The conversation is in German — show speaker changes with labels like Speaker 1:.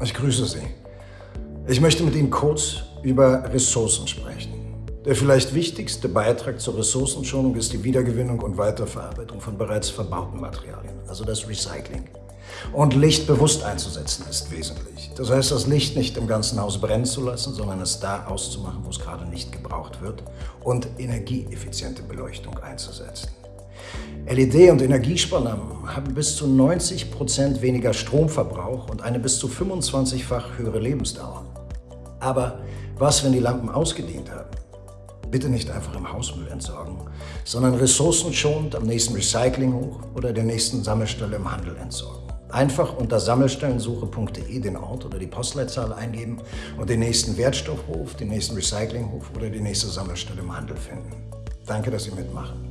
Speaker 1: Ich grüße Sie. Ich möchte mit Ihnen kurz über Ressourcen sprechen. Der vielleicht wichtigste Beitrag zur Ressourcenschonung ist die Wiedergewinnung und Weiterverarbeitung von bereits verbauten Materialien, also das Recycling. Und Licht bewusst einzusetzen ist wesentlich. Das heißt, das Licht nicht im ganzen Haus brennen zu lassen, sondern es da auszumachen, wo es gerade nicht gebraucht wird und energieeffiziente Beleuchtung einzusetzen. LED- und Energiesparlampen haben bis zu 90 Prozent weniger Stromverbrauch und eine bis zu 25-fach höhere Lebensdauer. Aber was, wenn die Lampen ausgedient haben? Bitte nicht einfach im Hausmüll entsorgen, sondern ressourcenschonend am nächsten Recyclinghof oder der nächsten Sammelstelle im Handel entsorgen. Einfach unter sammelstellensuche.de den Ort oder die Postleitzahl eingeben und den nächsten Wertstoffhof, den nächsten Recyclinghof oder die nächste Sammelstelle im Handel finden. Danke, dass Sie mitmachen.